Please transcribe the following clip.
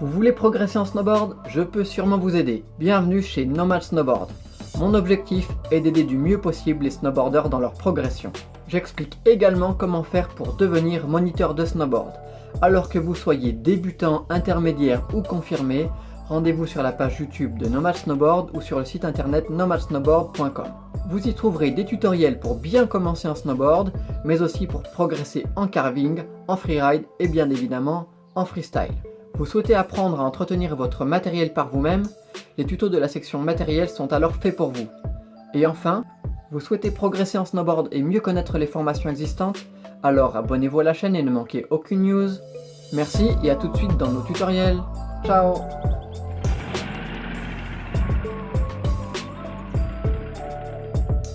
Vous voulez progresser en snowboard Je peux sûrement vous aider. Bienvenue chez Nomad Snowboard. Mon objectif est d'aider du mieux possible les snowboarders dans leur progression. J'explique également comment faire pour devenir moniteur de snowboard. Alors que vous soyez débutant, intermédiaire ou confirmé, rendez-vous sur la page YouTube de Nomad Snowboard ou sur le site internet nomadsnowboard.com. Vous y trouverez des tutoriels pour bien commencer en snowboard, mais aussi pour progresser en carving, en freeride et bien évidemment en freestyle. Vous souhaitez apprendre à entretenir votre matériel par vous-même Les tutos de la section matériel sont alors faits pour vous. Et enfin, vous souhaitez progresser en snowboard et mieux connaître les formations existantes Alors abonnez-vous à la chaîne et ne manquez aucune news. Merci et à tout de suite dans nos tutoriels. Ciao